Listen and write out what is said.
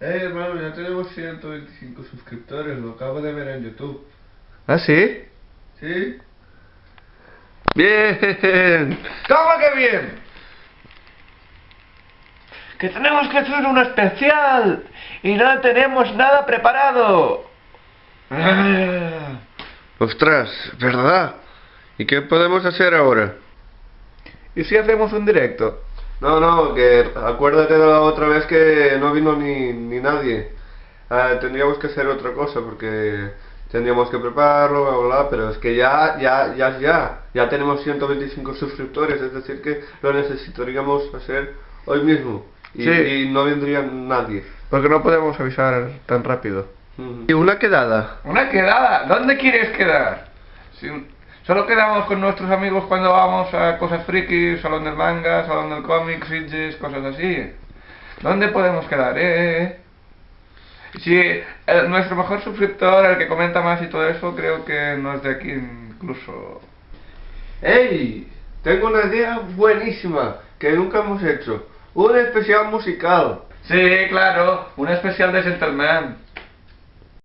Eh, hermano, ya tenemos 125 suscriptores, lo acabo de ver en YouTube. ¿Ah, sí? ¿Sí? ¡Bien! ¿Cómo que bien? Que tenemos que hacer un especial y no tenemos nada preparado. Ah. Ostras, ¿verdad? ¿Y qué podemos hacer ahora? ¿Y si hacemos un directo? No, no, que acuérdate de la otra vez que no vino ni, ni nadie. Ah, tendríamos que hacer otra cosa porque tendríamos que prepararlo, bla, bla, bla, pero es que ya, ya, ya, ya, ya tenemos 125 suscriptores, es decir que lo necesitaríamos hacer hoy mismo. Y, Sí. y no vendría nadie. Porque no podemos avisar tan rápido. ¿Y una quedada? ¿Una quedada? ¿Dónde quieres quedar? Si solo quedamos con nuestros amigos cuando vamos a cosas frikis, salón del manga, salón del cómic, Sitges, cosas así. ¿Dónde podemos quedar, eh? Si eh, nuestro mejor suscriptor, el que comenta más y todo eso, creo que no es de aquí incluso. ¡Ey! Tengo una idea buenísima que nunca hemos hecho. Un especial musical. Sí, claro, un especial de Gentleman.